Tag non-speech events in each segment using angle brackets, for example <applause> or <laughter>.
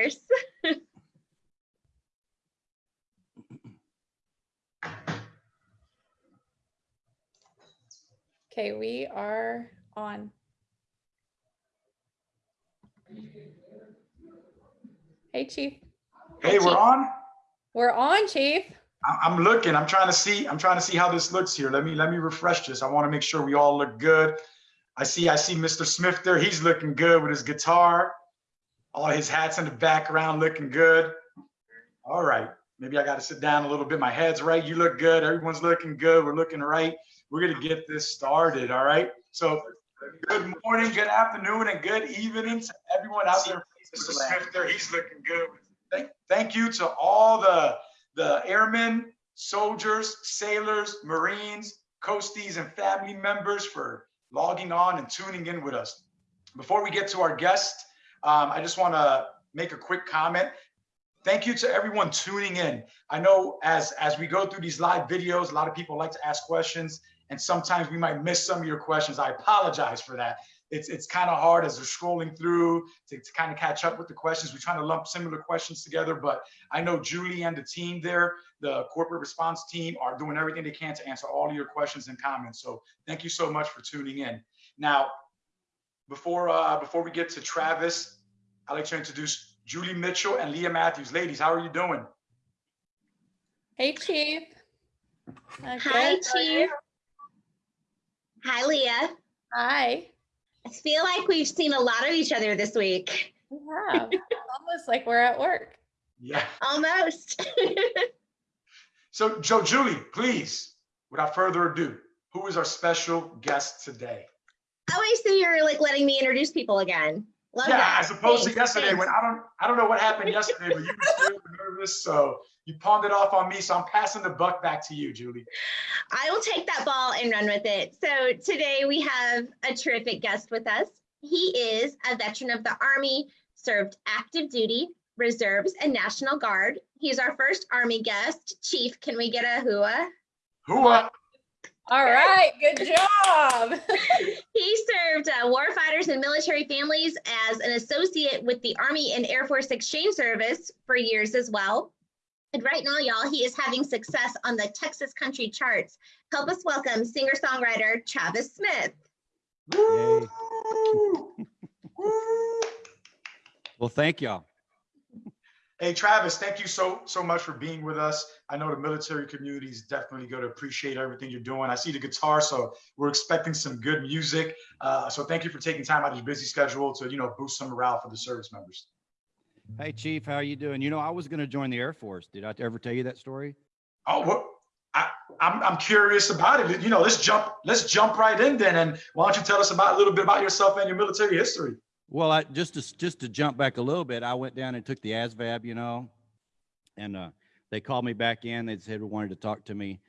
course. <laughs> Okay, we are on. Hey, chief. Hey, we're on. We're on, chief. I'm looking. I'm trying to see. I'm trying to see how this looks here. Let me let me refresh this. I want to make sure we all look good. I see. I see Mr. Smith there. He's looking good with his guitar. All his hats in the background looking good. All right. Maybe I got to sit down a little bit. My head's right. You look good. Everyone's looking good. We're looking right. We're gonna get this started. All right. So, good morning, good afternoon, and good evening to everyone out there. Smith there. He's looking good. Thank, thank you to all the the airmen, soldiers, sailors, Marines, coasties, and family members for logging on and tuning in with us. Before we get to our guest, um, I just want to make a quick comment. Thank you to everyone tuning in. I know as as we go through these live videos, a lot of people like to ask questions, and sometimes we might miss some of your questions. I apologize for that. It's it's kind of hard as we're scrolling through to, to kind of catch up with the questions. We're trying to lump similar questions together, but I know Julie and the team there, the corporate response team, are doing everything they can to answer all of your questions and comments. So thank you so much for tuning in. Now, before uh, before we get to Travis, I'd like to introduce Julie Mitchell and Leah Matthews. Ladies, how are you doing? Hey, chief. Uh, Hi, good. How are you? Chief. Hi, Leah. Hi. I feel like we've seen a lot of each other this week. We have. Almost like we're at work. Yeah. Almost. <laughs> So, Joe, Julie, please, without further ado, who is our special guest today? Oh, I see you're like letting me introduce people again. Love yeah, that. as opposed to yesterday thanks. when I don't I don't know what happened <laughs> yesterday, but you were nervous, so you pawned it off on me. So I'm passing the buck back to you, Julie. I will take that ball and run with it. So today we have a terrific guest with us. He is a veteran of the Army, served active duty, reserves, and National Guard. He's our first Army guest. Chief, can we get a hua? Up? All right. Good job. <laughs> He served uh, warfighters and military families as an associate with the Army and Air Force Exchange Service for years as well. And right now, y'all, he is having success on the Texas country charts. Help us welcome singer-songwriter Travis Smith. Woo! Woo! Well, thank y'all. Hey Travis, thank you so so much for being with us. I know the military community is definitely going to appreciate everything you're doing. I see the guitar, so we're expecting some good music. Uh, so thank you for taking time out of your busy schedule to you know boost some morale for the service members. Hey, Chief, how are you doing? You know, I was going to join the Air Force. Did I ever tell you that story? Oh? I, I'm I'm curious about it. You know, let's jump let's jump right in then. And why don't you tell us about a little bit about yourself and your military history? Well, I just to just to jump back a little bit, I went down and took the ASVAB, you know, and uh, they called me back in. They said they wanted to talk to me,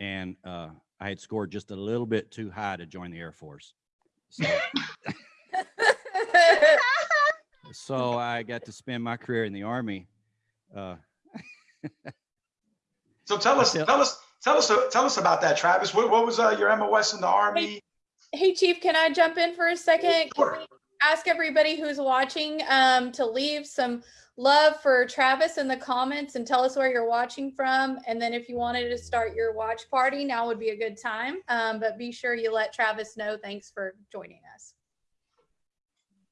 and uh, I had scored just a little bit too high to join the Air Force. So, <laughs> so I got to spend my career in the Army. Uh, <laughs> So tell us Tell- tell us tell us tell us about that, Travis. What, what was uh, your MOS in the Army? hey, chief, can I jump in for a second? Sure. we ask everybody who's watching um, to leave some love for Travis in the comments and tell us where you're watching from. And then if you wanted to start your watch party, now would be a good time. Um, but be sure you let Travis know. Thanks for joining us.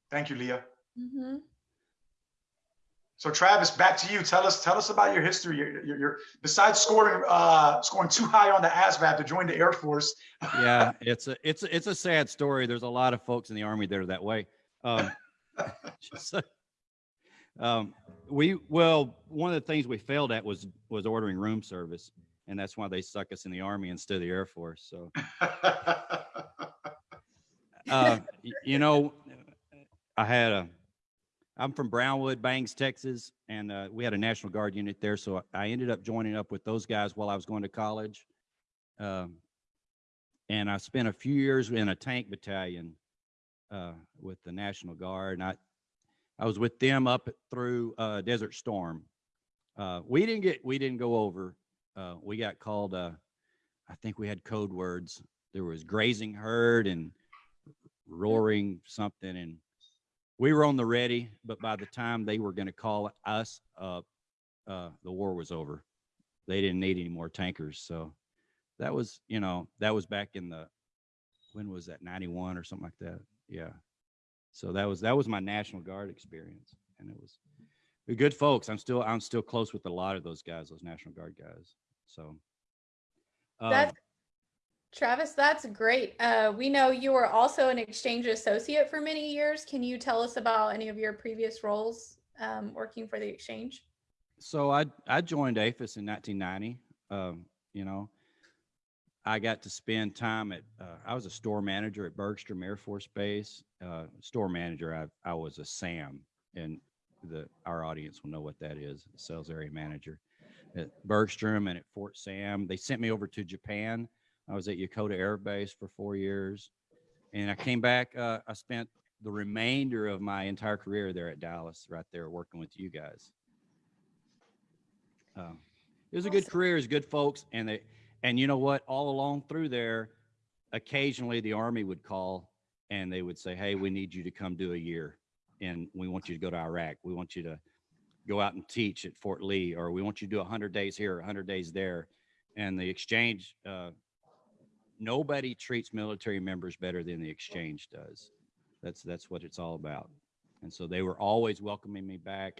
Thank you, Leah. Mm-hmm. So Travis, back to you. Tell us, tell us about your history. Your, your, your besides scoring, uh, scoring too high on the ASVAB to join the Air Force. yeah, <laughs> it's a it's a, it's a sad story. There's a lot of folks in the Army that are that way. Um, <laughs> <laughs> so, um, we well, one of the things we failed at was was ordering room service, and that's why they stuck us in the Army instead of the Air Force. So, <laughs> uh, you know, I had a. I'm from Brownwood, Bangs, Texas, and uh, we had a National Guard unit there. So I ended up joining up with those guys while I was going to college. Um, and I spent a few years in a tank battalion uh, with the National Guard. And I, I was with them up through uh, Desert Storm. Uh, we didn't get, we didn't go over. Uh, we got called. Uh, I think we had code words. There was grazing herd and roaring something, and we were on the ready, but by the time they were going to call us up, uh, the war was over. They didn't need any more tankers. So that was, you know, that was back in the, when was that? 91 or something like that. Yeah. So that was, that was my National Guard experience. And it was good folks. I'm still, I'm still close with a lot of those guys, those National Guard guys. So. That's Travis, that's great. Uh, we know you were also an exchange associate for many years. Can you tell us about any of your previous roles um, working for the exchange? So I I joined AAFES in 1990. Um, you know, I got to spend time at. Uh, I was a store manager at Bergstrom Air Force Base. Uh, store manager. I I was a SAM, and the our audience will know what that is. Sales area manager at Bergstrom and at Fort Sam. They sent me over to Japan. I was at Yokota Air Base for four years, and I came back. Uh, I spent the remainder of my entire career there at Dallas, right there, working with you guys. Um, it was a good career, it was good folks, and they, and you know what? All along through there, occasionally the army would call and they would say, "Hey, we need you to come do a year, and we want you to go to Iraq. We want you to go out and teach at Fort Lee, or we want you to do 100 days here, 100 days there." And the exchange, uh, nobody treats military members better than the exchange does. That's that's what it's all about. And so they were always welcoming me back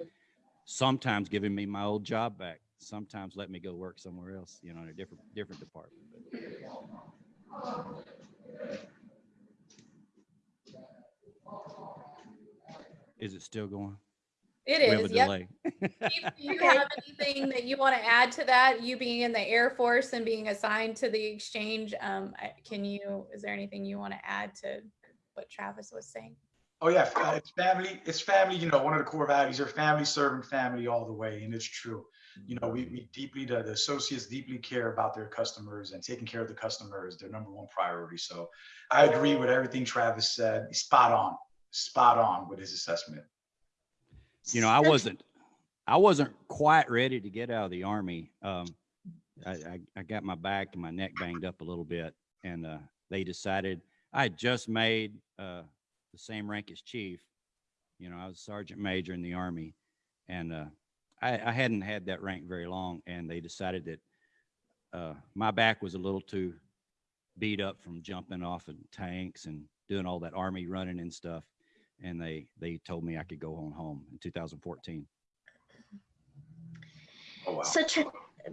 sometimes giving me my old job back sometimes let me go work somewhere else you know in a different different department but is it still going It is. we have a. Yep. delay <laughs> Chief, Do you Okay. have anything that you want to add to that? You being in the Air Force and being assigned to the exchange, um, can you, is there anything you want to add to what Travis was saying? Oh yeah, fa- it's family. It's family. You know, one of the core values are family serving family all the way, and it's true. You know, we, we deeply the, the associates deeply care about their customers and taking care of the customer is their number one priority. So I agree with everything Travis said. Spot on, spot on with his assessment. you know i wasn't i wasn't quite ready to get out of the army um i i, I got my back and my neck banged up a little bit and uh they decided i had just made uh the same rank as chief you know i was sergeant major in the army and uh i i hadn't had that rank very long and they decided that uh my back was a little too beat up from jumping off of tanks and doing all that army running and stuff and they they told me I could go on home in 2014. Oh wow. So Tra-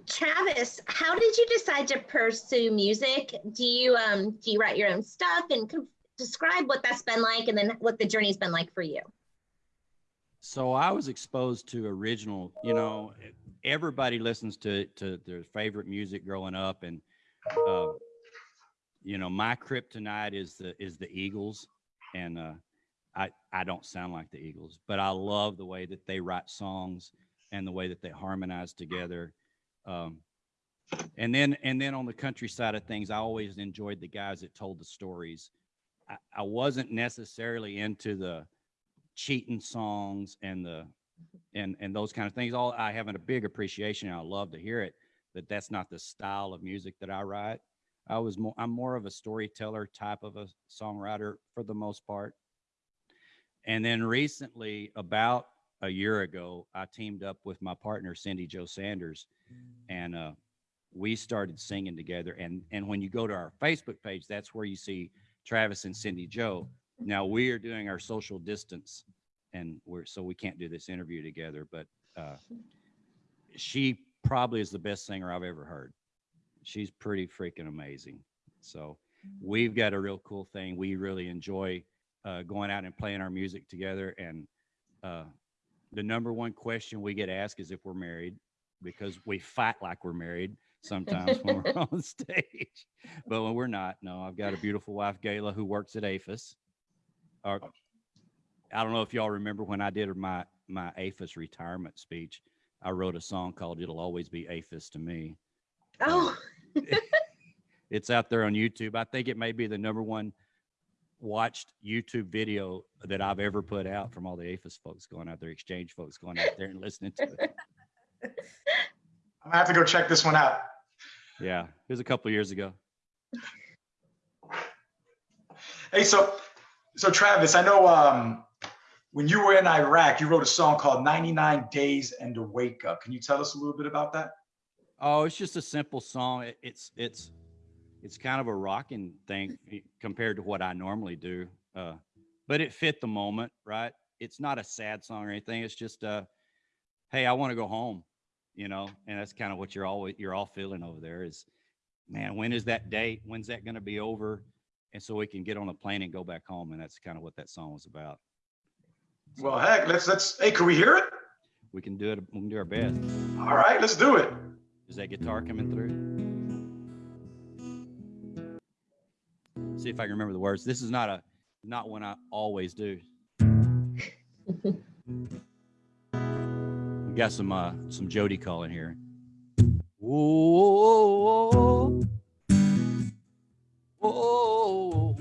Travis, how did you decide to pursue music? Do you um do you write your own stuff and com- describe what that's been like and then what the journey's been like for you? So I was exposed to original, you know, everybody listens to to their favorite music growing up and uh you know, my kryptonite is the is the Eagles and uh I I don't sound like the Eagles, but I love the way that they write songs and the way that they harmonize together. Um and then and then on the country side of things, I always enjoyed the guys that told the stories. I, I wasn't necessarily into the cheating songs and the and and those kind of things. All I have a big appreciation. And I love to hear it, but that's not the style of music that I write. I was more I'm more of a storyteller type of a songwriter for the most part. And then recently, about a year ago, I teamed up with my partner Cindy Joe Sanders, and uh, we started singing together. And and when you go to our Facebook page, that's where you see Travis and Cindy Joe. Now we are doing our social distance, and we're so we can't do this interview together. But uh, she probably is the best singer I've ever heard. She's pretty freaking amazing. So we've got a real cool thing. We really enjoy uh, going out and playing our music together. And uh, the number one question we get asked is if we're married, because we fight like we're married sometimes when we're <laughs> on stage. But when we're not, no, I've got a beautiful wife, Gayla, who works at AAFES. Or, I don't know if y'all remember when I did my my AAFES retirement speech. I wrote a song called "It'll Always Be AAFES to Me." Oh, <laughs> It's out there on YouTube. I think it may be the number one watched YouTube video that I've ever put out from all the AAFES folks going out there, exchange folks going out there and listening to it. <laughs> I'm gonna have to go check this one out. Yeah, it was a couple of years ago. Hey, so so Travis, I know um when you were in Iraq, you wrote a song called 99 Days and a Wake Up. Can you tell us a little bit about that? Oh, it's just a simple song. It, it's it's it's kind of a rocking thing <laughs> compared to what I normally do. Uh, but it fit the moment, right? It's not a sad song or anything. It's just uh, hey, I want to go home, you know, and that's kind of what you're always you're all feeling over there is, man, when is that date? When's that going to be over? And so we can get on a plane and go back home, and that's kind of what that song was about. Well, heck, let's let's. Hey, can we hear it? We can do it. We can do our best. All right, let's do it. Is that guitar coming through? See if I can remember the words. This is not a not one I always do. we got some uh some Jody calling here. Whoa, whoa, whoa,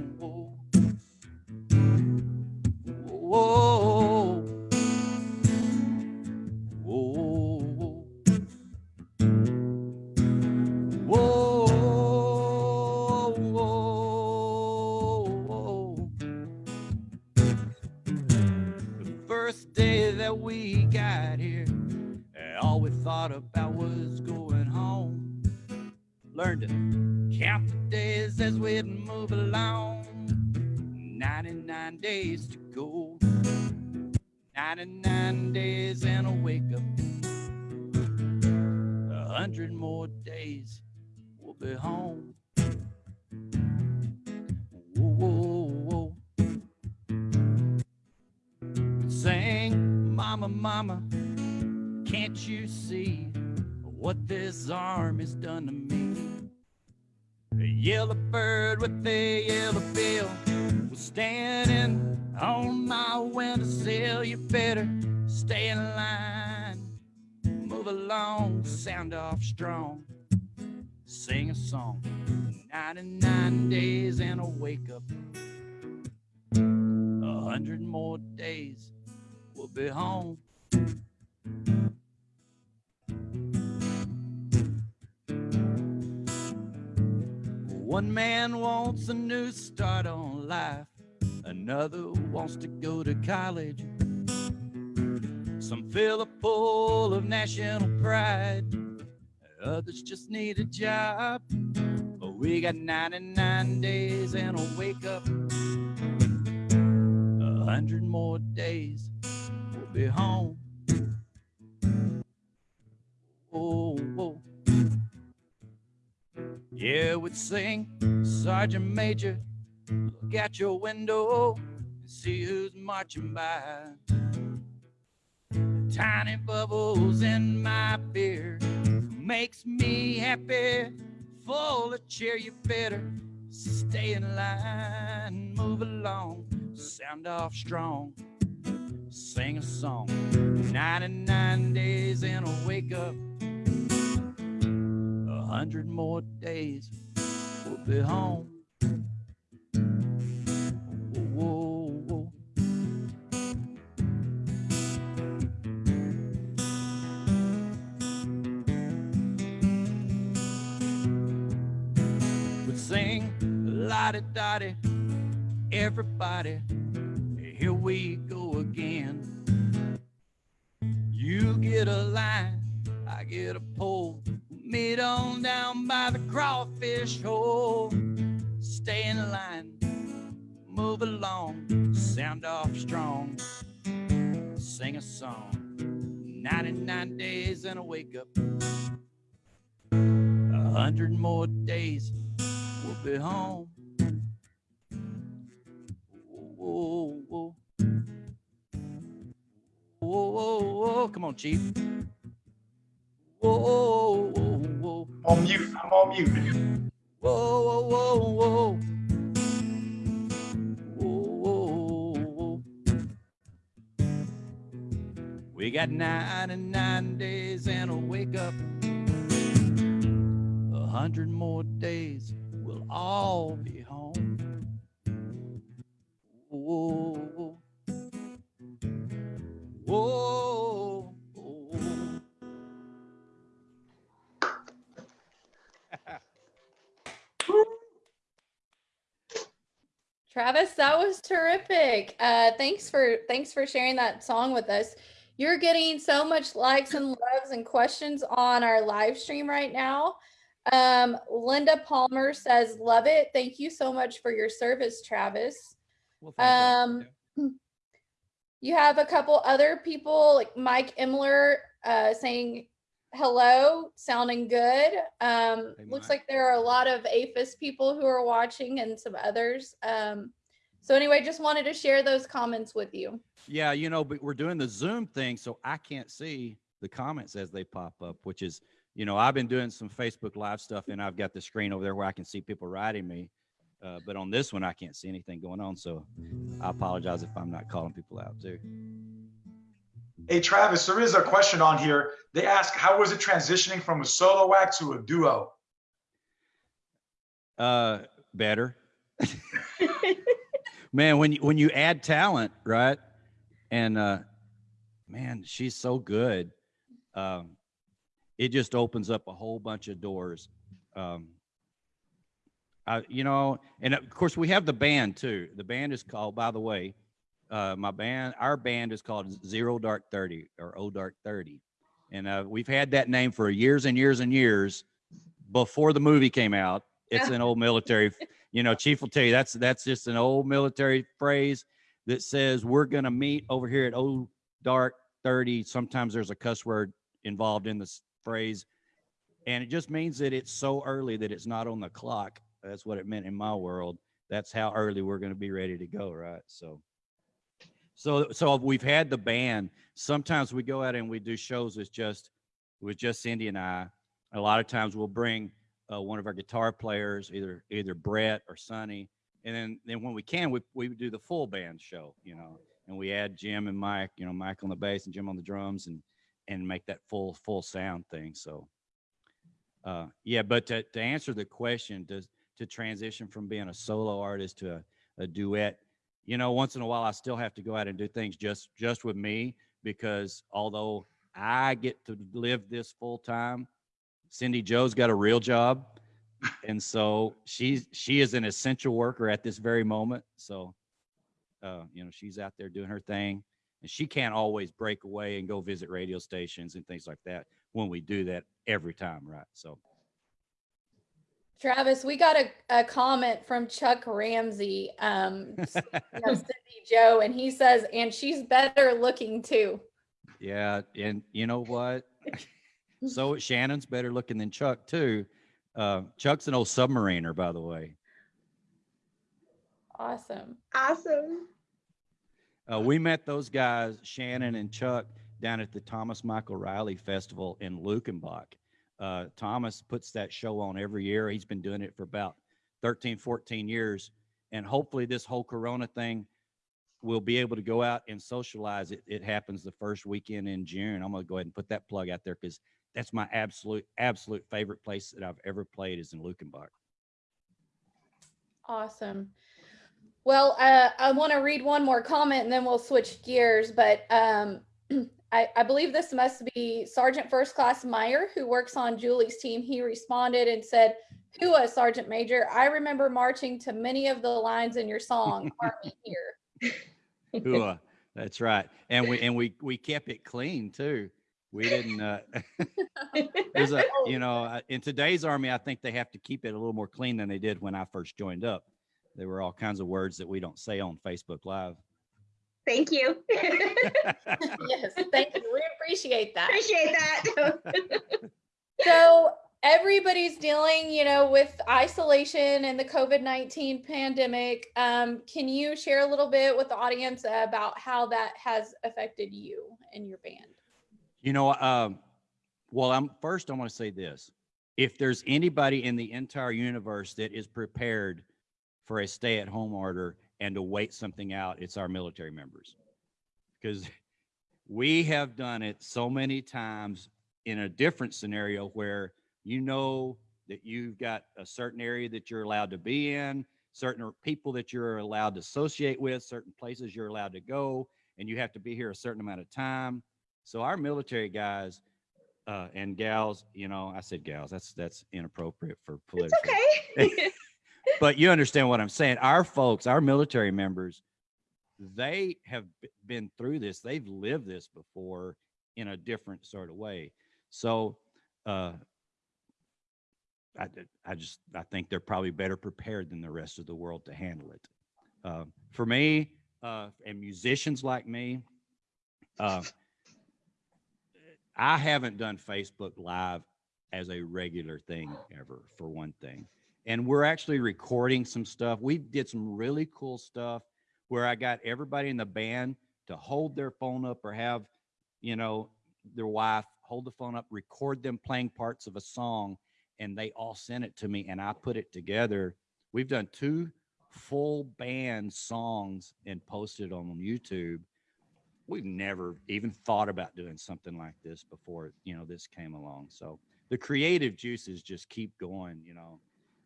strong, sing a song. 99 days and a wake up. A hundred more days, we'll be home. One man wants a new start on life, another wants to go to college. Some feel a pull of national pride. Others just need a job. But we got 99 days and a wake up. A hundred more days, we'll be home. Oh, oh. Yeah, we'd sing, Sergeant Major. Look out your window and see who's marching by tiny bubbles in my beer makes me happy. Full of cheer you better stay in line. Move along sound off strong. Sing a song. 99 days and a wake up. A hundred more days we'll be home la dotty. Everybody here we go again. You get a line i get a pole. Meet on down by the crawfish hole. Stay in line move along sound off strong. Sing a song 99 days and a wake up. A hundred more days, we'll be home. Whoa, whoa, whoa, whoa, whoa. Come on, Chief. Whoa, whoa, whoa, On mute. I'm on mute. whoa, whoa, whoa, whoa. Whoa, whoa, whoa. We got 99 days and a wake up. A hundred more days, we'll all be. Whoa, <laughs> whoa. Travis, that was terrific. Uh, thanks for thanks for sharing that song with us. You're getting so much likes and loves and questions on our live stream right now. Um, Linda Palmer says, "Love it. Thank you so much for your service, Travis." Well, thank you. Um, <clears throat> you have a couple other people like Mike Imler uh, saying hello, sounding good. Um, Hey, looks like there are a lot of AAFES people who are watching and some others. Um, so anyway, just wanted to share those comments with you. Yeah, you know, but we're doing the Zoom thing, so I can't see the comments as they pop up, which is, you know, I've been doing some Facebook Live stuff and I've got the screen over there where I can see people writing me. Uh, but on this one, I can't see anything going on. So I apologize if I'm not calling people out too. Hey, Travis, there is a question on here. They ask, how was it transitioning from a solo act to a duo? Uh, better. man, when you, when you add talent, right? And, uh, man, she's so good. Um, it just opens up a whole bunch of doors. Um, I, you know, and of course we have the band too. The band is called, by the way, uh, my band, our band is called Zero Dark 30 or O Dark 30. And, uh, we've had that name for years and years and years before the movie came out. It's an old military, <laughs> you know, chief will tell you that's, that's just an old military phrase that says we're going to meet over here at O Dark 30. Sometimes there's a cuss word involved in this phrase. And it just means that it's so early that it's not on the clock. That's what it meant in my world. That's how early we're going to be ready to go. Right. So, so, so we've had the band. Sometimes we go out and we do shows with just, with just Cindy and I. A lot of times we'll bring uh, one of our guitar players, either, either Brett or Sonny. And then, then when we can, we, we do the full band show, you know, and we add Jim and Mike, you know, Mike on the bass and Jim on the drums and, and make that full, full sound thing. So, uh, yeah, but to, to answer the question, to, to transition from being a solo artist to a, a duet, you know, once in a while I still have to go out and do things just, just with me because although I get to live this full time, Cindy Joe's got a real job. And so she's, she is an essential worker at this very moment. So, uh, you know, she's out there doing her thing and she can't always break away and go visit radio stations and things like that when we do that every time. Right. So, Travis, we got a, a comment from Chuck Ramsey, um, <laughs> s- you know, Cindy Joe, and he says, and she's better looking too. yeah. And you know what? <laughs> so Shannon's better looking than Chuck too. Uh, Chuck's an old submariner, by the way. Awesome. Awesome. Uh, we met those guys, Shannon and Chuck, down at the Thomas Michael Riley Festival in Luckenbach. Uh, Thomas puts that show on every year. He's been doing it for about 13, 14 years. And hopefully, this whole Corona thing, we'll be able to go out and socialize. It, it happens the first weekend in June. I'm going to go ahead and put that plug out there because that's my absolute, absolute favorite place that I've ever played is in Luckenbach. Awesome. Well, uh, I want to read one more comment and then we'll switch gears. But um, <clears throat> I, I believe this must be Sergeant First Class Meyer, who works on Julie's team. He responded and said, Hua, Sergeant Major, I remember marching to many of the lines in your song, <laughs> Army Here. Hua, that's right. And we and we we kept it clean too. We didn't. Uh, <laughs> there's a <laughs> you know uh, in today's army, I think they have to keep it a little more clean than they did when I first joined up. There were all kinds of words that we don't say on Facebook Live. Thank you. <laughs> Yes, thank you. We appreciate that. Appreciate that. <laughs> So everybody's dealing, you know, with isolation and the COVID-19 pandemic. Um, can you share a little bit with the audience about how that has affected you and your band? You know, um, well, I'm first. I want to say this: if there's anybody in the entire universe that is prepared for a stay-at-home order and to wait something out, it's our military members, because we have done it so many times in a different scenario where you know that you've got a certain area that you're allowed to be in, certain people that you're allowed to associate with, certain places you're allowed to go, and you have to be here a certain amount of time. So our military guys uh, and gals, you know, I said gals. That's that's inappropriate for It's political. okay. <laughs> <laughs> but you understand what I'm saying. Our folks, our military members, they have been through this. They've lived this before in a different sort of way. So, uh, I, I just, I think they're probably better prepared than the rest of the world to handle it. Uh, for me, uh, and musicians like me, uh, I haven't done Facebook Live as a regular thing ever, for one thing. And we're actually recording some stuff. We did some really cool stuff where I got everybody in the band to hold their phone up or have, you know, their wife hold the phone up, record them playing parts of a song, and they all sent it to me and I put it together. We've done two full band songs and posted on YouTube. We've never even thought about doing something like this before, you know, this came along. So the creative juices just keep going, you know.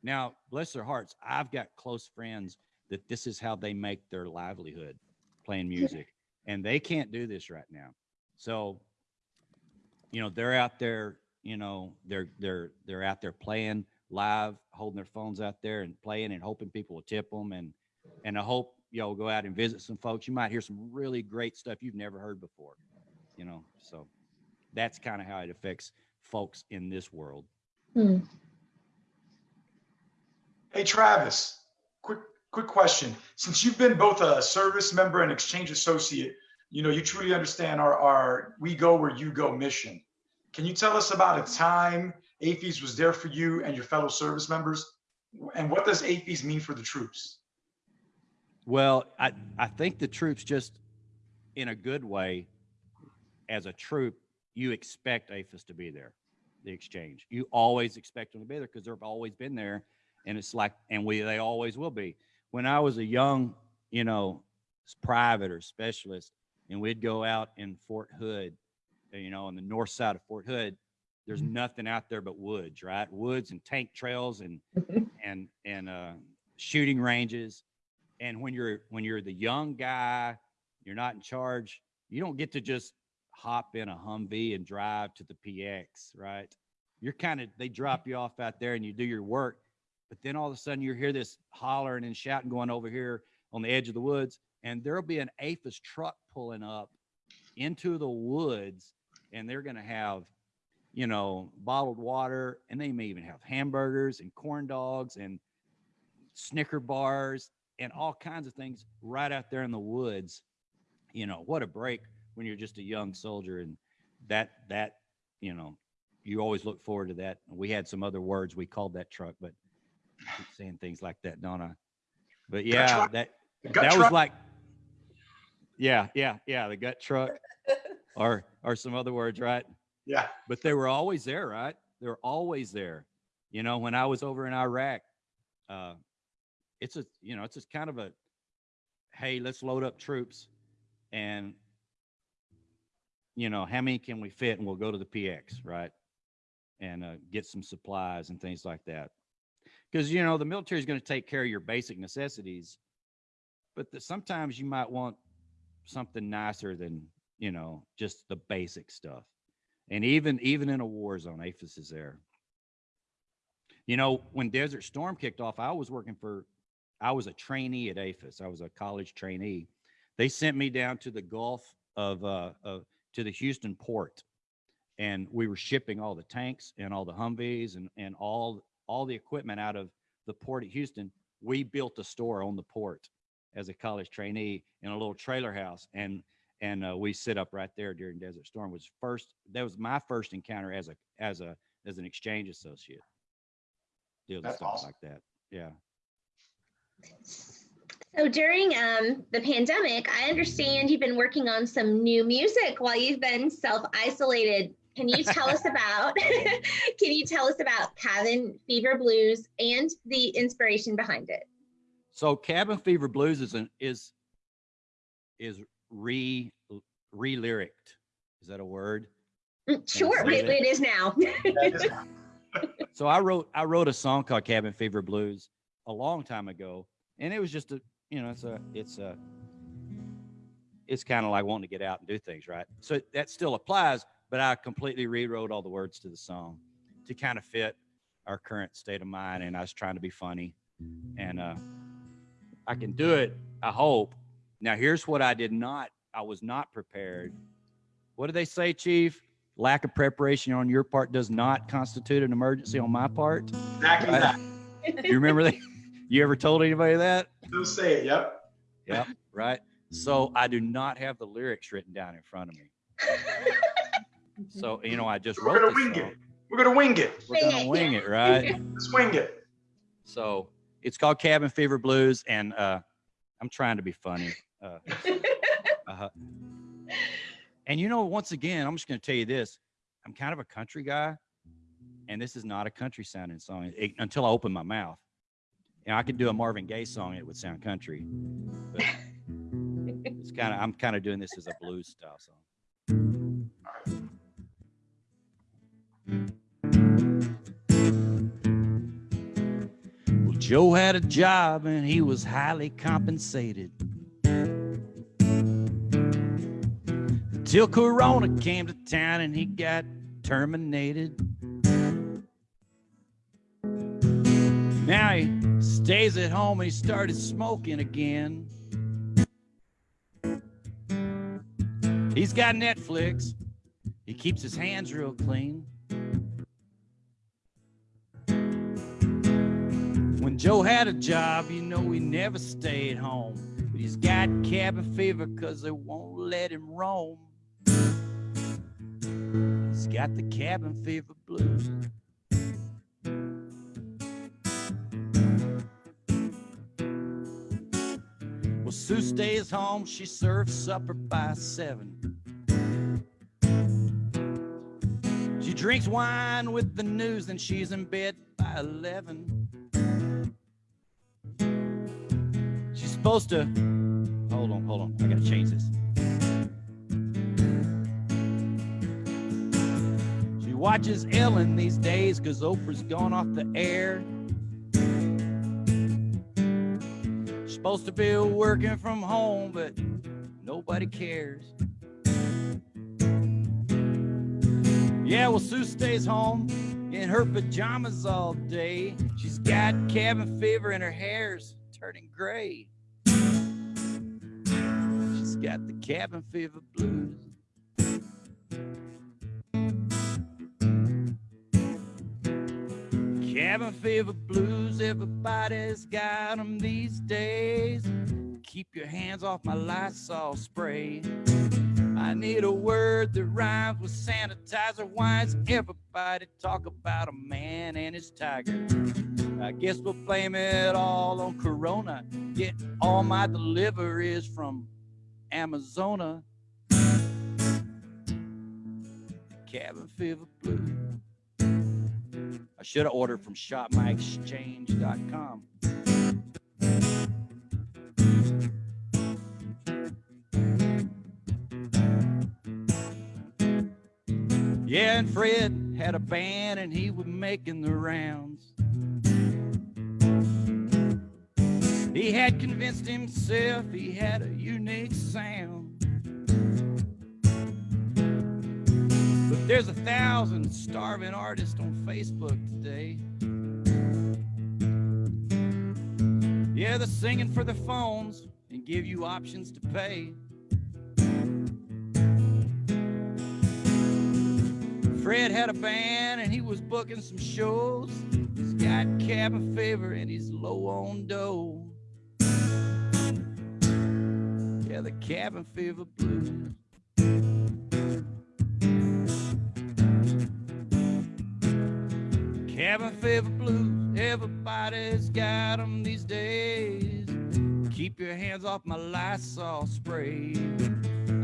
Now, bless their hearts, I've got close friends that this is how they make their livelihood playing music and they can't do this right now. So, you know, they're out there, you know, they're they're they're out there playing live, holding their phones out there and playing and hoping people will tip them and and I hope y'all go out and visit some folks. You might hear some really great stuff you've never heard before, you know. So that's kind of how it affects folks in this world. Hmm. Hey, Travis, quick, quick question. Since you've been both a service member and exchange associate, you know, you truly understand our, our we go where you go mission. Can you tell us about a time AAFES was there for you and your fellow service members? And what does AAFES mean for the troops? Well, I, I think the troops just in a good way, as a troop, you expect AAFES to be there, the exchange. You always expect them to be there because they've always been there. And it's like, and we, they always will be. When I was a young, you know, private or specialist, and we'd go out in Fort Hood, uh, you know, on the north side of Fort Hood, there's nothing out there but woods, right? Woods and tank trails and, <laughs> and, and, uh, shooting ranges and when you're when you're the young guy you're not in charge you don't get to just hop in a humvee and drive to the px right you're kind of they drop you off out there and you do your work but then all of a sudden you hear this hollering and shouting going over here on the edge of the woods and there'll be an AAFES truck pulling up into the woods and they're going to have you know bottled water and they may even have hamburgers and corn dogs and snicker bars and all kinds of things right out there in the woods. You know, what a break when you're just a young soldier and that that, you know, you always look forward to that. We had some other words we called that truck, but keep saying things like that, don't I? But yeah, that that truck? was like yeah, yeah, yeah, the gut truck <laughs> or or some other words, right? Yeah. but they were always there, right? They were always there. You know, when I was over in Iraq, uh, it's a, you know, it's just kind of a, hey, let's load up troops and, you know, how many can we fit? And we'll go to the PX, right? And uh, get some supplies and things like that. Because, you know, the military is going to take care of your basic necessities, but the, sometimes you might want something nicer than, you know, just the basic stuff. And even even in a war zone AAFES is there. You know when desert storm kicked off i was working for i was a trainee at AAFES. I was a college trainee. They sent me down to the gulf of uh of, to the houston port and we were shipping all the tanks and all the humvees and and all all the equipment out of the port at houston we built a store on the port as a college trainee in a little trailer house and and uh, we sit up right there during Desert Storm. Was first that was my first encounter as a as a as an exchange associate. Deal with That's stuff awesome. like that. Yeah. So during um, the pandemic, I understand you've been working on some new music while you've been self-isolated. Can you tell us about? <laughs> can you tell us about Cabin Fever Blues and the inspiration behind it? So Cabin Fever Blues is an is is re re lyriced. Is that a word? Mm, Sure, it, it is now. <laughs> So I wrote I wrote a song called Cabin Fever Blues a long time ago, and it was just a you know it's a it's a it's kind of like wanting to get out and do things, right? So that still applies, but I completely rewrote all the words to the song to kind of fit our current state of mind, and I was trying to be funny and uh, I can do it. I hope. Now, here's what I did not. I was not prepared. What do they say, Chief? Lack of preparation on your part does not constitute an emergency on my part. Exactly Right. that. You remember that? <laughs> You ever told anybody that? Don't say it. Yep. Yep. Right. So I do not have the lyrics written down in front of me. <laughs> So you know, I just We're wrote gonna this wing song. it. We're gonna wing it. We're Wing gonna it, wing yeah. it, right? <laughs> Let's wing it. So it's called Cabin Fever Blues, and uh, I'm trying to be funny. Uh, <laughs> uh, and you know, once again, I'm just going to tell you this: I'm kind of a country guy, and this is not a country sounding song it- until I open my mouth. You know, I could do a Marvin Gaye song; it would sound country. But <laughs> it's kind of I'm kind of doing this as a blues style song. Well, Joe had a job and he was highly compensated. Till Corona came to town and he got terminated. Now he stays at home and he started smoking again. He's got Netflix. He keeps his hands real clean. Joe had a job, you know he never stayed home. But he's got cabin fever because they won't let him roam. He's got the cabin fever blues. Well, Sue stays home. She serves supper by seven. She drinks wine with the news and she's in bed by 11. Supposed to. Hold on, hold on. I gotta change this. She watches Ellen these days because Oprah's gone off the air. She's supposed to be working from home, but nobody cares. Yeah, well, Sue stays home in her pajamas all day. She's got cabin fever and her hair's turning gray. Cabin fever blues. Cabin fever blues, everybody's got them these days. Keep your hands off my Lysol spray. I need a word that rhymes with sanitizer. Is everybody talk about a man and his tiger? I guess we'll blame it all on Corona. Yet all my deliveries from Amazona. Cabin fever blue. I should have ordered from shopmyexchange.com. Yeah, and Fred had a band and he was making the rounds. He had convinced himself he had a unique sound. But there's a thousand starving artists on Facebook today. Yeah, they're singing for the phones and give you options to pay. Fred had a band and he was booking some shows. He's got cabin fever and he's low on dough. Yeah, the cabin fever blues. Cabin fever blues, everybody's got them these days. Keep your hands off my Lysol spray.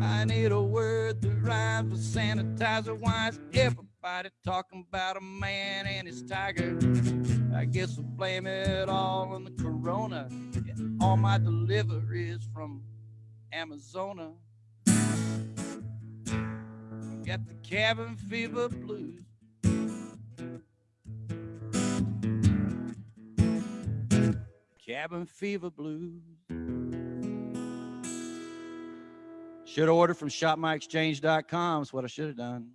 I need a word that rhymes with sanitizer. Is everybody talking about a man and his tiger? I guess we'll blame it all on the corona. All my deliveries from Amazona. Got the cabin fever blues. Cabin fever blues. Should have ordered from shopmyexchange.com. Is what I should have done.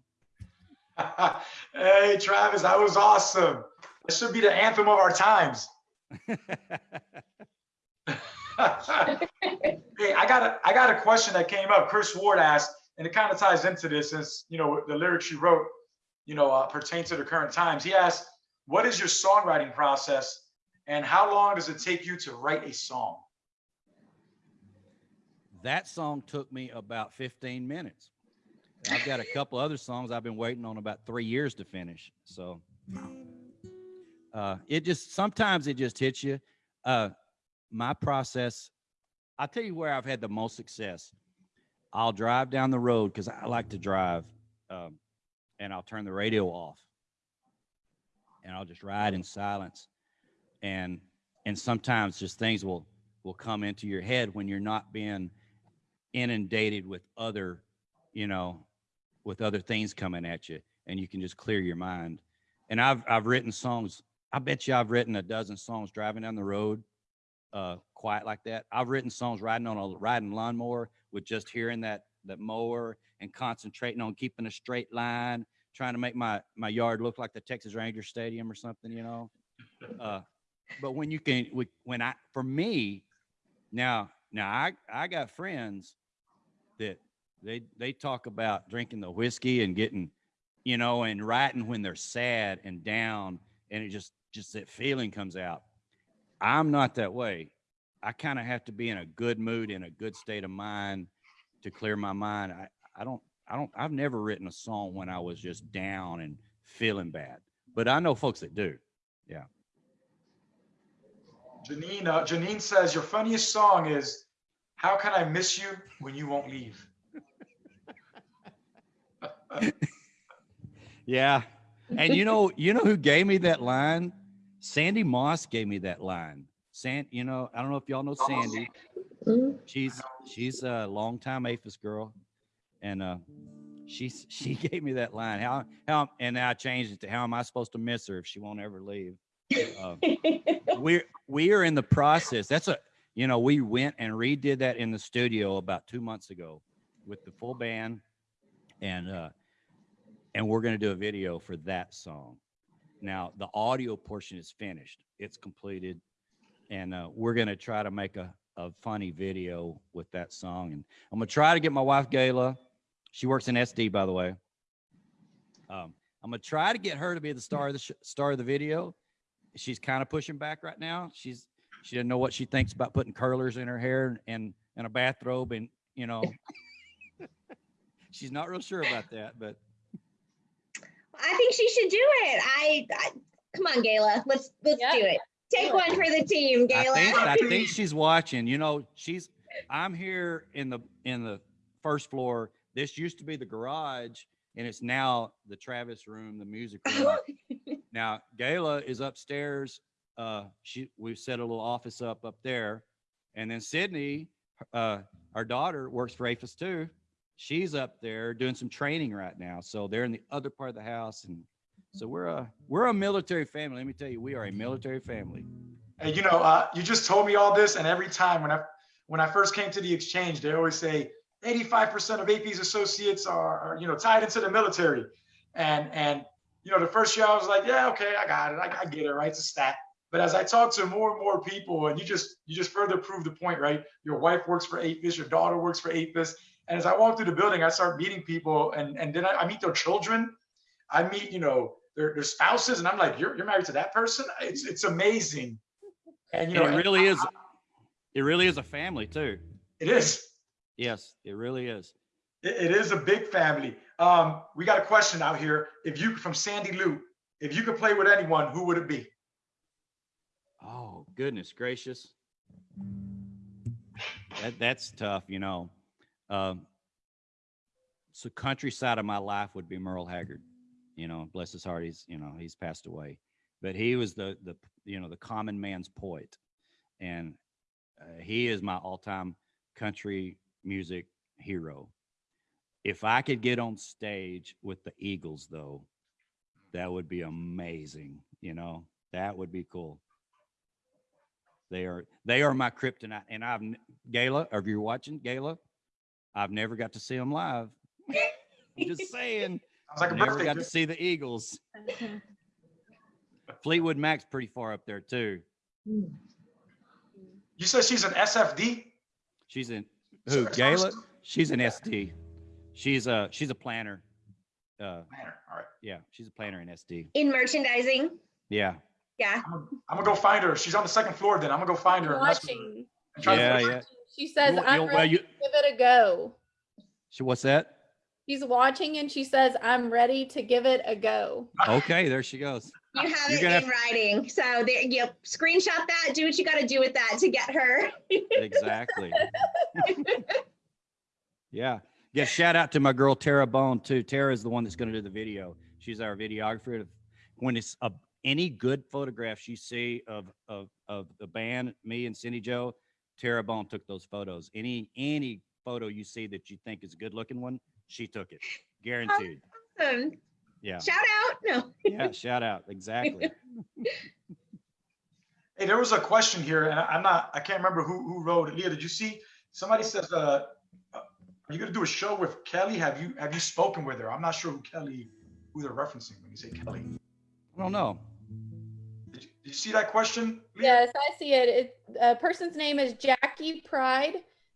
<laughs> hey, Travis, that was awesome. That should be the anthem of our times. <laughs> <laughs> hey, I got a I got a question that came up. Chris Ward asked, and it kind of ties into this, since you know the lyrics you wrote, you know, uh, pertain to the current times. He asked, "What is your songwriting process, and how long does it take you to write a song?" that song took me about 15 minutes. I've got a couple other songs I've been waiting on about three years to finish. So uh, it just sometimes it just hits you. Uh, my process, I'll tell you where I've had the most success. I'll drive down the road because I like to drive, um, and I'll turn the radio off, and I'll just ride in silence, and and sometimes just things will will come into your head when you're not being inundated with other, you know, with other things coming at you, and you can just clear your mind. And I've I've written songs. I bet you I've written a dozen songs driving down the road, uh, quiet like that. I've written songs riding on a riding lawnmower with just hearing that that mower and concentrating on keeping a straight line, trying to make my my yard look like the Texas Ranger Stadium or something, you know. Uh, but when you can, when I for me, now now I I got friends that they they talk about drinking the whiskey and getting, you know, and writing when they're sad and down, and it just just that feeling comes out. I'm not that way. I kind of have to be in a good mood, in a good state of mind to clear my mind. I I don't I don't I've never written a song when I was just down and feeling bad, but I know folks that do. Yeah. Janine, uh, Janine says your funniest song is "How Can I Miss You When You Won't Leave." <laughs> Yeah. And you know, you know who gave me that line? Sandy Moss gave me that line. San, you know, I don't know if y'all know Sandy. She's she's a longtime AAFES girl, and uh, she's <laughs> she gave me that line. How how and now I changed it to how am I supposed to miss her if she won't ever leave? Uh, <laughs> we're we are in the process. That's a you know we went and redid that in the studio about two months ago with the full band, and uh, and we're going to do a video for that song. Now the audio portion is finished; it's completed, and uh, we're going to try to make a a funny video with that song. And I'm going to try to get my wife Gayla. She works in SD, by the way. Um, I'm going to try to get her to be the star of the sh- star of the video. She's kind of pushing back right now. She's she doesn't know what she thinks about putting curlers in her hair and and a bathrobe and you know. <laughs> she's not real sure about that, but I think she should do it. I, I come on, Gayla. Let's let's Yeah. do it. Take one for the team, I think Gayla. I think <laughs> she's watching. You know, she's I'm here in the in the first floor. This used to be the garage, and it's now the Travis room, the music room. <laughs> now Gayla is upstairs. Uh, she we've set a little office up up there, and then Sydney, uh, our daughter works for AAFES too. She's up there doing some training right now. So they're in the other part of the house, and so we're a we're a military family. Let me tell you, we are a military family. And you know, uh, you just told me all this, and every time when I when I first came to the exchange, they always say 85% of AAFES associates are, are you know tied into the military, and and you know the first year I was like, yeah, okay, I got it, I, I get it, right? It's a stat. But as I talk to more and more people, and you just you just further prove the point, right? Your wife works for AAFES, your daughter works for AAFES, and as I walk through the building, I start meeting people, and and then I, I meet their children, I meet you know their, their spouses, and I'm like, you're you're married to that person? It's it's amazing. And you know, it really is it really is a family too It is. yes it really is It, it is a big family. Um, we got a question out here. If you from Sandy Lou, if you could play with anyone, who would it be? oh goodness gracious that that's tough you know um so countryside of my life would be merle haggard you know bless his heart he's you know he's passed away. But he was the the you know the common man's poet. And uh, he is my all-time country music hero. If i could get on stage with the eagles though that would be amazing you know? That would be cool. They are they are my kryptonite and i've Gayla if you're watching Gayla i've never got to see them live just saying Sounds like a never birthday got to see the eagles <laughs> fleetwood mac's pretty far up there too You said she's an SFD? She's in who? it's Gayla? She's an SD. She's a she's a planner. Uh, Planner, All right. yeah, she's a planner in SD. In merchandising. Yeah, Yeah. I'm gonna, I'm gonna go find her. She's on the second floor then. I'm gonna go find her. and mess her Watching. and try to yeah, figure- yeah. She says, You'll- I'm you'll- well, ready you- to give it a go. She, what's that? She's watching and she says, I'm ready to give it a go. Okay, there she goes. <laughs> You have You're it gonna in writing. So there you screenshot that, do what you gotta do with that to get her. Exactly. <laughs> yeah. Yeah. Shout out to my girl Tara Bone too. Tara is the one that's going to do the video. She's our videographer. When it's a, any good photographs you see of of of the band, me and Cindy Joe, Tara Bone took those photos. Any any photo you see that you think is a good looking one, she took it. Guaranteed. Um, Yeah. Shout out. No. Yeah. Shout out. Exactly. <laughs> Hey, there was a question here, and I- I'm not, I can't remember who, who wrote it. Leah, did you see? Somebody says, uh, uh, are you gonna do a show with Kelly? Have you, have you spoken with her? I'm not sure who Kelly, who they're referencing when you say Kelly. I don't know. Did you, did you see that question? Leah? Yes, I see it. it. A person's name is Jackie Pride,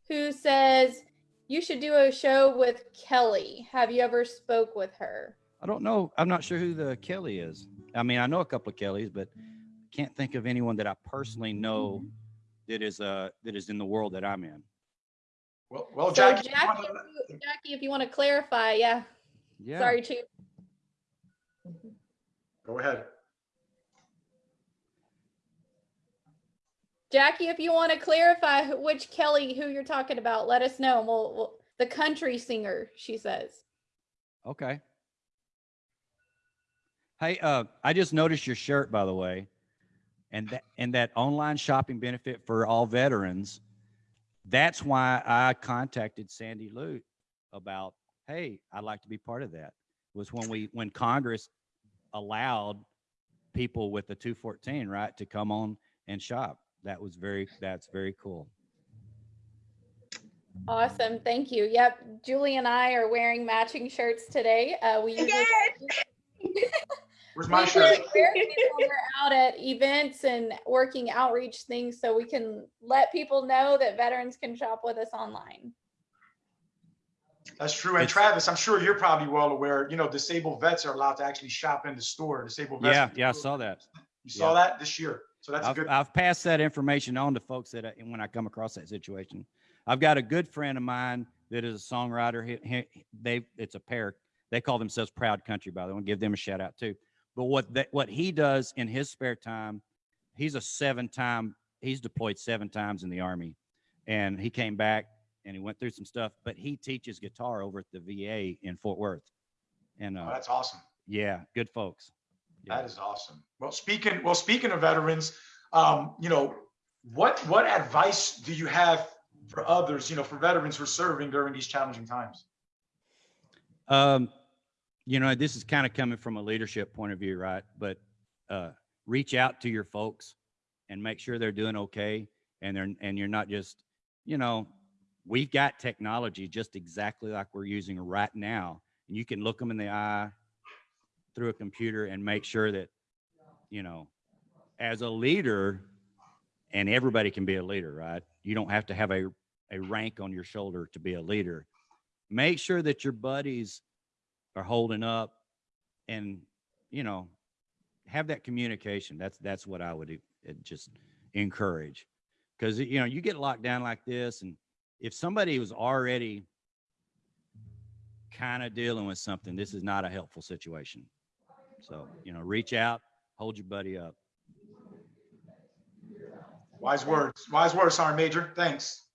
who says, you should do a show with Kelly. Have you ever spoke with her? I don't know. I'm not sure who the Kelly is. I mean, I know a couple of Kellys, but can't think of anyone that I personally know that is uh that is in the world that I'm in. Well, well, So Jackie, you Jackie, if you- Jackie, if you want to clarify, yeah, Yeah. sorry, Chief. go ahead. Jackie, if you want to clarify which Kelly, who you're talking about, let us know. We'll, we'll, the country singer, she says. Okay. Hey, uh, I just noticed your shirt, by the way, and that and that online shopping benefit for all veterans. That's why I contacted Sandy Lute about, hey, I'd like to be part of that. Was when we when Congress allowed people with the 214 right to come on and shop. That was very that's very cool. Awesome. Thank you. Yep. Julie and I are wearing matching shirts today. Uh, we usually <laughs> Where's my shirt? wear these we're out at events and working outreach things so we can let people know that veterans can shop with us online. That's true. And Travis, I'm sure you're probably well aware, you know, disabled vets are allowed to actually shop in the store. Disabled vets. Yeah, yeah, I saw that. You saw yeah. that this year. So that's a I've, good. I've passed that information on to folks that I, when I come across that situation. I've got a good friend of mine that is a songwriter. He, he, they, it's a pair. They call themselves Proud Country, by the way. I want to give them a shout out too. But what that, what he does in his spare time, he's a seven time, he's deployed seven times in the army and he came back and he went through some stuff, but he teaches guitar over at the VA in Fort Worth. And, Oh, uh, that's awesome. yeah, good folks. Yeah. That is awesome. Well, speaking well, speaking of veterans, um, you know, what what advice do you have for others, you know, for veterans who are serving during these challenging times? Um, you know, this is kind of coming from a leadership point of view, right? But uh, reach out to your folks and make sure they're doing okay, and they're and you're not just, you know, we've got technology just exactly like we're using right now, and you can look them in the eye through a computer and make sure that, you know, as a leader, and everybody can be a leader, right? You don't have to have a a rank on your shoulder to be a leader. Make sure that your buddies are holding up and you know have that communication. That's that's what i would uh, just encourage. Because you know you get locked down like this and if somebody was already kind of dealing with something this is not a helpful situation so you know reach out hold your buddy up Wise words. Wise words, Sergeant Major. Thanks.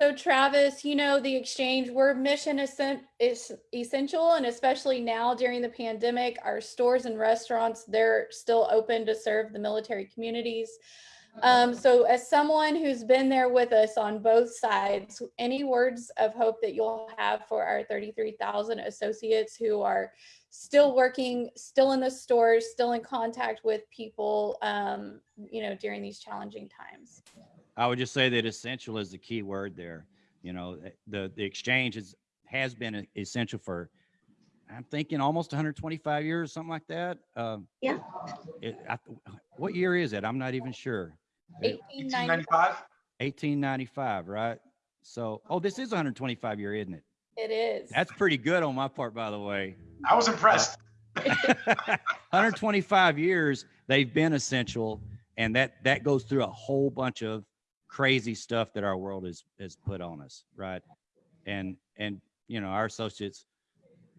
So Travis, you know, the exchange, we're mission essen- is essential and especially now during the pandemic, our stores and restaurants, they're still open to serve the military communities. Um, so as someone who's been there with us on both sides, any words of hope that you'll have for our 33,000 associates who are still working, still in the stores, still in contact with people, um, you know, during these challenging times? I would just say that essential is the key word there. You know, eh, the the exchange is has been essential for I'm thinking almost 125 years, something like that. Um, Yeah. It, I, what year is it? I'm not even sure. 1895? 1895, right? So, oh, this is 125 year, isn't it? It is. That's pretty good on my part, by the way. I was impressed. <laughs> 125 years they've been essential, and that that goes through a whole bunch of crazy stuff that our world has has put on us, right? And and you know our associates,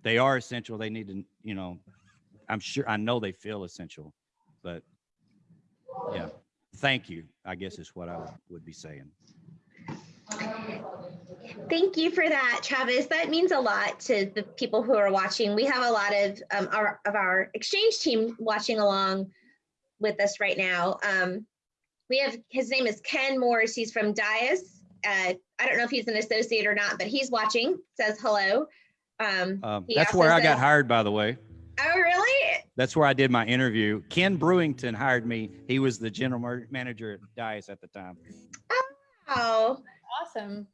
they are essential. They need to, you know, I'm sure I know they feel essential, but yeah, thank you. I guess is what I would, be saying. Thank you for that, Travis. That means a lot to the people who are watching. We have a lot of um, our of our exchange team watching along with us right now. Um, we have his name is Ken Morris. He's from Dyess. Uh, I don't know if he's an associate or not, but he's watching. Says hello. Um, Um, He that's also where I got hired, by the way. oh, really? That's where I did my interview. Ken Brewington hired me. He was the general mar- manager at Dyess at the time. Oh, awesome.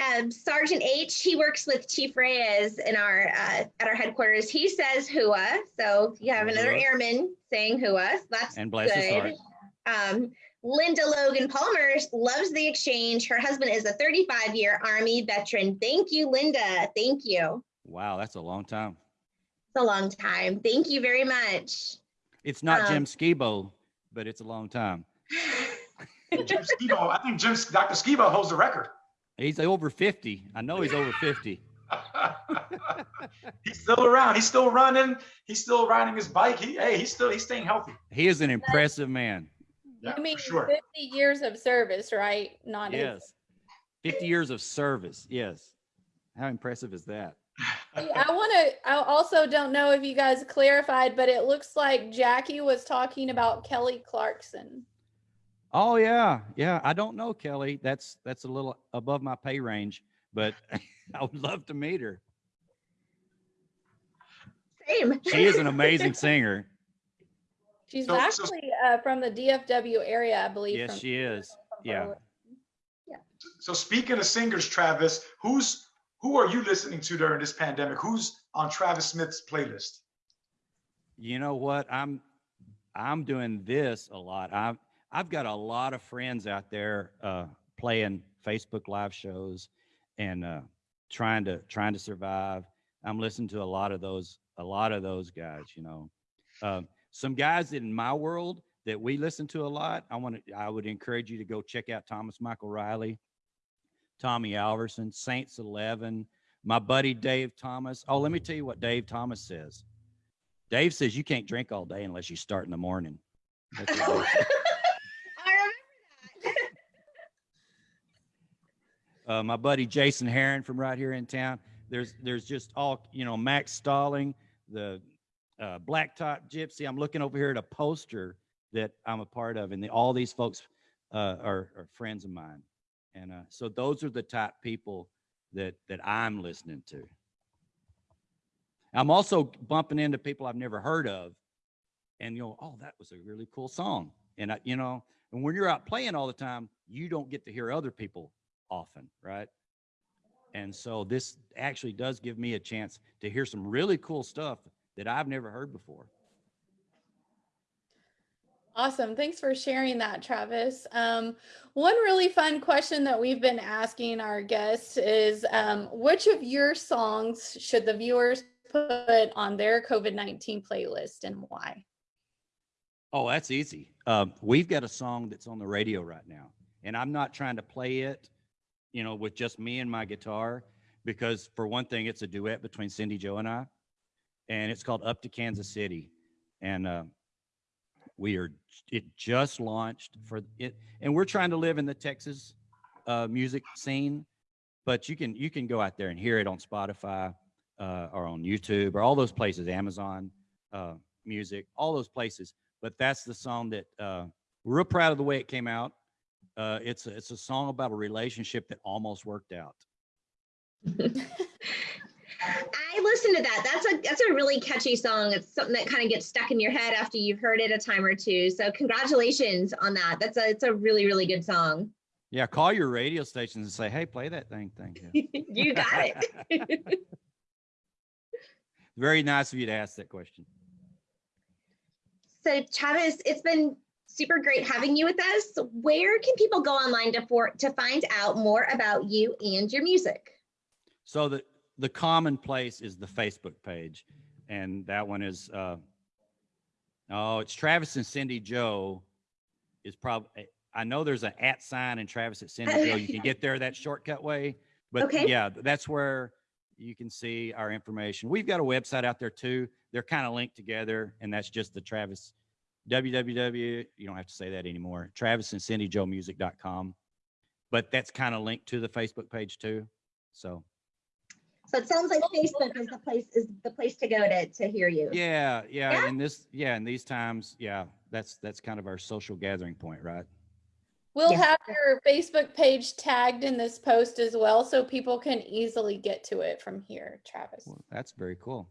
Um, Sergeant H. He works with Chief Reyes in our uh, at our headquarters. He says "hua," so you have another Hua. airman saying "hua." So that's And bless his good. heart. Um, Linda Logan Palmer loves the exchange. Her husband is a 35 year Army veteran. Thank you, Linda. Thank you. Wow, that's a long time. It's a long time. Thank you very much. It's not Um, Jim Skibo, but it's a long time. <laughs> Jim Skibo, I think Jim, Dr. Skibo holds the record. He's over 50. I know he's over 50. <laughs> <laughs> he's still around. He's still running. He's still riding his bike. He, hey, he's still he's staying healthy. He is an impressive man. Yeah, you mean sure. 50 years of service, right? Not his- Yes. 50 years of service. Yes. How impressive is that? I want to, I also don't know if you guys clarified, but it looks like Jackie was talking about Kelly Clarkson. Oh yeah, yeah. I don't know Kelly. That's that's a little above my pay range, but <laughs> I would love to meet her. Same. She is an amazing singer. <laughs> She's So- so- actually uh, from the DFW area, I believe. Yes, from- she is. from Yeah. Burleson. So speaking of singers, Travis, who's who are you listening to during this pandemic? Who's on Travis Smith's playlist? You know what? I'm I'm doing this a lot. I've I've got a lot of friends out there uh, playing Facebook live shows and uh, trying to trying to survive. I'm listening to a lot of those a lot of those guys. You know, um, some guys in my world that we listen to a lot. I want to. I would encourage you to go check out Thomas Michael Riley, Tommy Alverson, Saints Eleven, my buddy Dave Thomas. Oh, let me tell you what Dave Thomas says. Dave says you can't drink all day unless you start in the morning. <laughs> That's what Dave says. I remember that. Uh, my buddy Jason Heron from right here in town. There's there's just all you know Max Stalling, the uh, Blacktop Gypsy. I'm looking over here at a poster that I'm a part of, and the, all these folks uh, are, are friends of mine. And uh, so those are the type people that that I'm listening to. I'm also bumping into people I've never heard of, and you know, oh, that was a really cool song. And I, you know, and when you're out playing all the time, you don't get to hear other people often, right? And so this actually does give me a chance to hear some really cool stuff that I've never heard before. Awesome. Thanks for sharing that, Travis. Um, one really fun question that we've been asking our guests is um, which of your songs should the viewers put on their COVID 19 playlist and why? Oh, that's easy. Um, we've got a song that's on the radio right now, and I'm not trying to play it, you know, with just me and my guitar, because for one thing, it's a duet between Cindy Joe and I, and it's called "Up to Kansas City," and uh, we are it just launched for it, and we're trying to live in the Texas uh, music scene, but you can you can go out there and hear it on Spotify uh, or on YouTube or all those places, Amazon uh, Music, all those places but that's the song that uh, we're real proud of the way it came out. Uh, it's a, it's a song about a relationship that almost worked out. I listened to that. That's a that's a really catchy song. It's something that kind of gets stuck in your head after you've heard it a time or two. So congratulations on that. That's a it's a really really good song. Yeah, call your radio stations and say, "Hey, play that thing." Thank Yeah. <laughs> you got it. <laughs> very nice of you to ask that question. So Travis, it's been super great having you with us. Where can people go online to for to find out more about you and your music? So the the common place is the Facebook page, and that one is uh, oh, it's Travis and Cindy Joe. Is probably I know there's an at sign and Travis at Cindy Joe. You can get there that shortcut way, but Okay. yeah, that's where you can see our information. We've got a website out there too. They're kind of linked together, and that's just the Travis www. You don't have to say that anymore. Travis and Cindy Joe Music.com, but that's kind of linked to the Facebook page too. So. So it sounds like Facebook is the place is the place to go to to hear you. Yeah, yeah, Yeah? in this, yeah, in these times, yeah, that's that's kind of our social gathering point, right? We'll Yeah. have your Facebook page tagged in this post as well, so people can easily get to it from here, Travis. Well, that's very cool.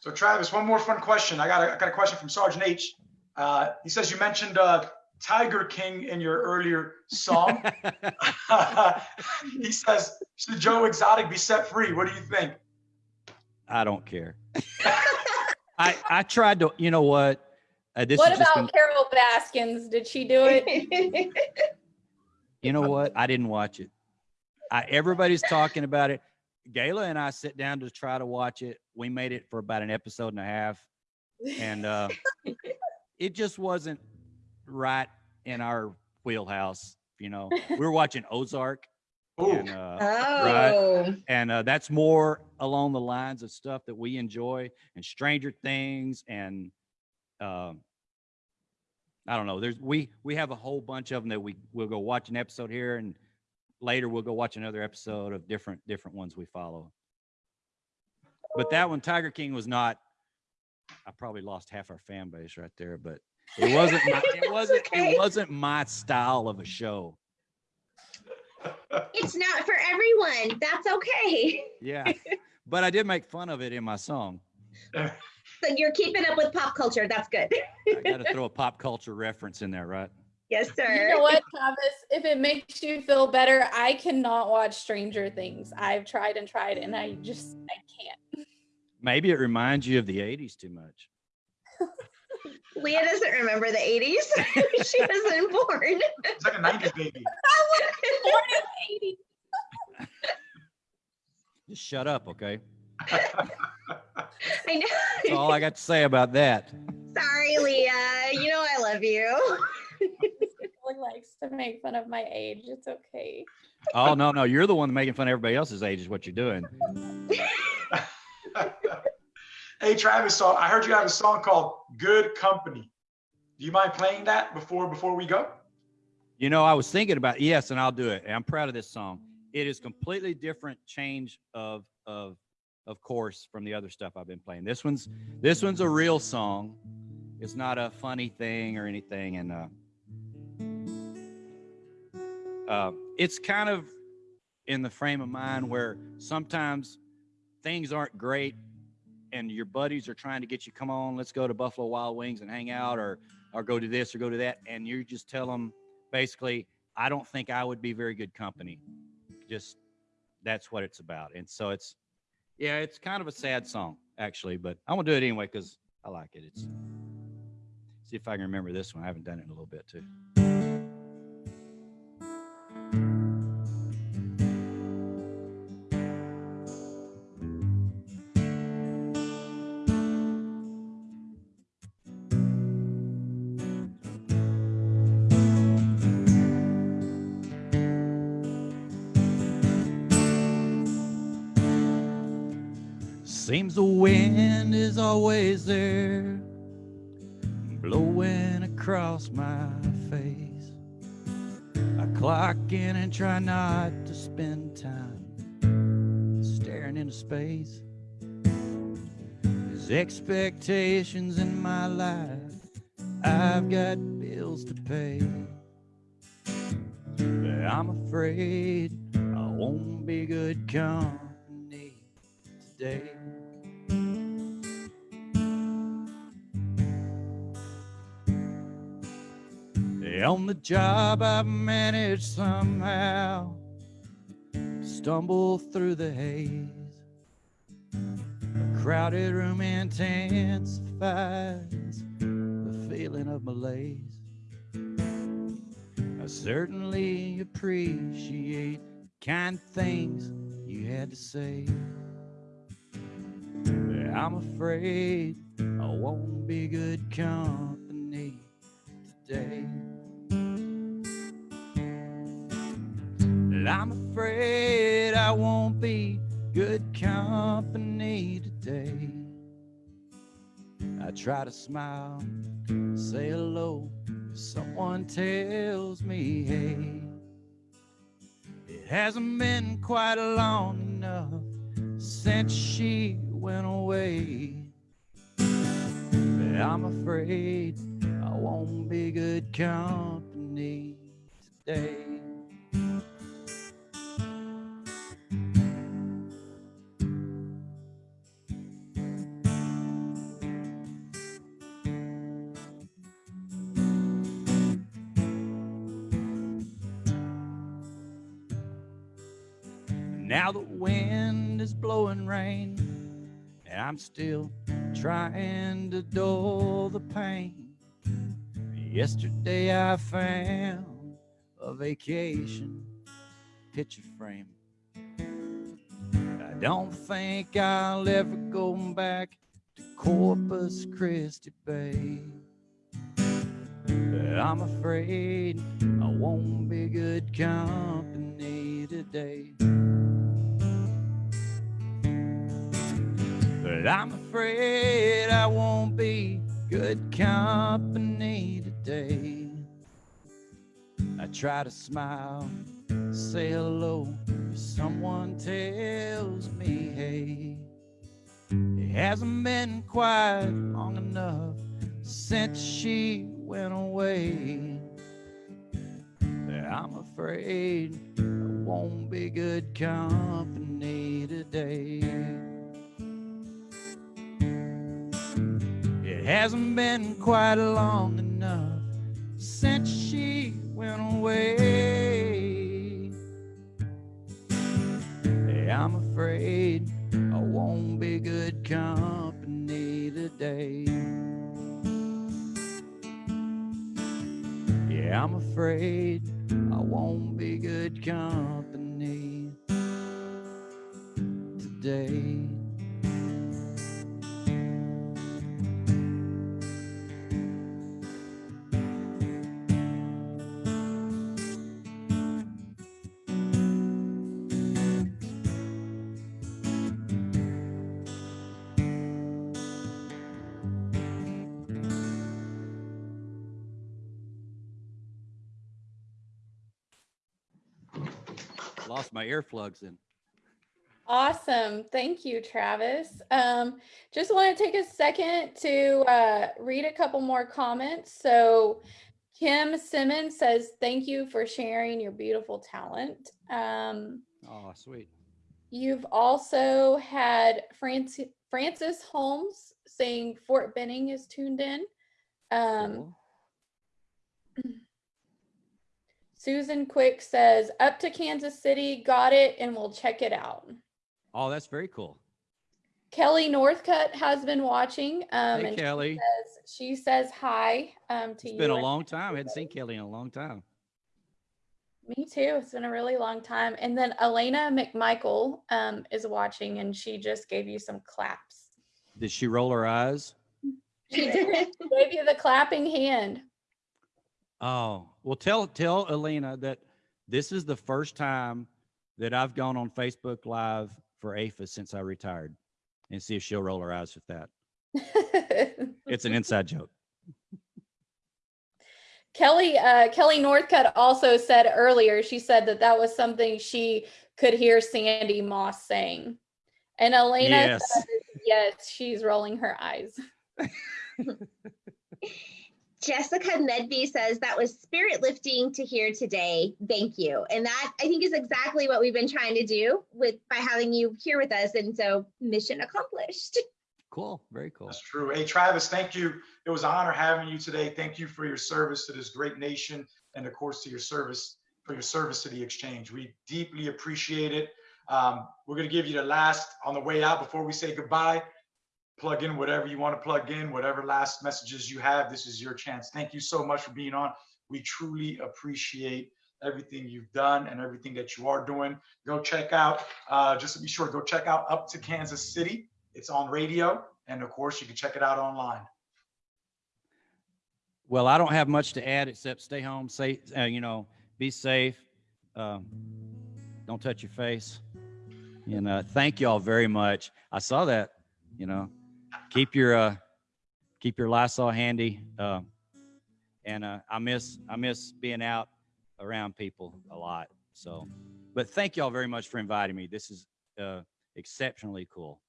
So Travis, one more fun question. I got a, I got a question from Sergeant H. Uh, he says you mentioned uh, Tiger King in your earlier song. <laughs> <laughs> he says, should Joe Exotic be set free? What do you think? I don't care. <laughs> I I tried to, you know what? Uh, this What is just, about an- Carol Baskins? Did she do it? you know what? I didn't watch it. I everybody's talking about it. Gayla and I sit down to try to watch it. We made it for about an episode and a half, and uh, <laughs> it just wasn't right in our wheelhouse. You know, we were watching Ozark, and uh, oh, and uh, that's more along the lines of stuff that we enjoy and stranger things and um i don't know there's we we have a whole bunch of them that we we'll go watch an episode here and later we'll go watch another episode of different different ones we follow but that one tiger king was not i probably lost half our fan base right there but it wasn't my, it <laughs> wasn't okay. it wasn't my style of a show it's not for everyone. That's okay. yeah but i did make fun of it in my song <laughs> So you're keeping up with pop culture. That's good. I got to throw a pop culture reference in there, right? Yes, sir. You know what, <laughs> Travis? If it makes you feel better, I cannot watch Stranger Things. I've tried and tried, and I just I can't. Maybe it reminds you of the 80s too much. <laughs> Leah doesn't remember the 80s. <laughs> she wasn't born. it's like a 90s baby. I was Born in the 80s. Just shut up, okay? I know. That's all I got to say about that. Sorry, Leah. You know I love you. Really likes to make fun of my age. It's okay. Oh, no, no. You're the one making fun of everybody else's age, is what you're doing. <laughs> hey, Travis, so I heard you have a song called Good Company. Do you mind playing that before before we go? You know, I was thinking about yes, and I'll do it. And I'm proud of this song. It is completely different change of of of course from the other stuff I've been playing. This one's this one's a real song. It's not a funny thing or anything, and uh, uh, it's kind of in the frame of mind where sometimes things aren't great, and your buddies are trying to get you, come on, let's go to Buffalo Wild Wings and hang out, or or go to this or go to that, and you just tell them basically, I don't think I would be very good company. Just that's what it's about. And so it's, yeah, it's kind of a sad song actually, but I'm gonna do it anyway because I like it. It's see if I can remember this one. I haven't done it in a little bit too. Seems the wind is always there, blowing across my face. I clock in and try not to spend time staring into space. There's expectations in my life, I've got bills to pay. But I'm afraid I won't be good company today. On the job, I've managed somehow to stumble through the haze. A crowded room intensifies the feeling of malaise. I certainly appreciate kind things you had to say. But I'm afraid I won't be good company today. And I'm afraid I won't be good company today. I try to smile, say hello. If someone tells me, hey, it hasn't been quite long enough since she went away. But I'm afraid I won't be good company today. Still trying to dull the pain. Yesterday I found a vacation picture frame. I don't think I'll ever go back to Corpus Christi Bay. But I'm afraid I won't be good company today. But I'm afraid I won't be good company today. I try to smile, say hello. Someone tells me, hey, it hasn't been quite long enough since she went away. I'm afraid I won't be good company today. Hasn't been quite long enough since she went away. I'm afraid I won't be good company today. Yeah, I'm afraid I won't be good company today. My earplugs in. Awesome. Thank you, Travis. Um, just want to take a second to uh, read a couple more comments. So Kim Simmons says, thank you for sharing your beautiful talent. Um, Oh, sweet. you've also had Francis, Francis Holmes saying Fort Benning is tuned in. Um, Cool. <clears throat> Susan Quick says, up to Kansas City, got it, and we'll check it out. Oh, that's very cool. Kelly Northcutt has been watching. Um, Hey, and Kelly. says- she says hi um, to It's you. It's been a long time. I hadn't seen Kelly in a long time. Me too. It's been a really long time. And then Elena McMichael um, is watching, and she just gave you some claps. Did she roll her eyes? She did. <laughs> gave you the clapping hand. Oh, well, tell tell Elena that this is the first time that I've gone on Facebook Live for AAFES since I retired, and see if she'll roll her eyes with that. <laughs> It's an inside joke. Kelly uh, Kelly Northcutt also said earlier. She said that that was something she could hear Sandy Moss saying, and Elena Yes. says, yes, she's rolling her eyes. <laughs> Jessica Medby says that was spirit lifting to hear today. Thank you. And that I think is exactly what we've been trying to do with by having you here with us. And so mission accomplished. Cool. Very cool. That's true. Hey, Travis, thank you. It was an honor having you today. Thank you for your service to this great nation and of course to your service for your service to the exchange. We deeply appreciate it. Um, we're going to give you the last on the way out before we say goodbye. Plug in whatever you want to plug in, whatever last messages you have. This is your chance. Thank you so much for being on. We truly appreciate everything you've done and everything that you are doing. Go check out, uh, just to be sure, go check out Up to Kansas City. It's on radio. And of course, you can check it out online. Well, I don't have much to add except stay home, safe, uh, you know, be safe. Um, don't touch your face. And uh, thank you all very much. I saw that, you know, keep your uh, keep your Lysol handy. Um, and uh, I miss I miss being out around people a lot. So, but thank you all very much for inviting me. This is uh, exceptionally cool.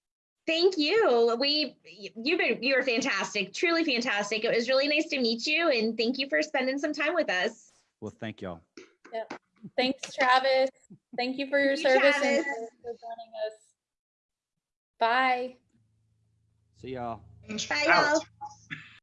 Thank you. We, you've been, you were fantastic, truly fantastic. It was really nice to meet you and thank you for spending some time with us. Well, thank y'all. Thanks, Travis. Thank you for your Thank you, service and for joining us. Bye. See y'all. Bye, y'all.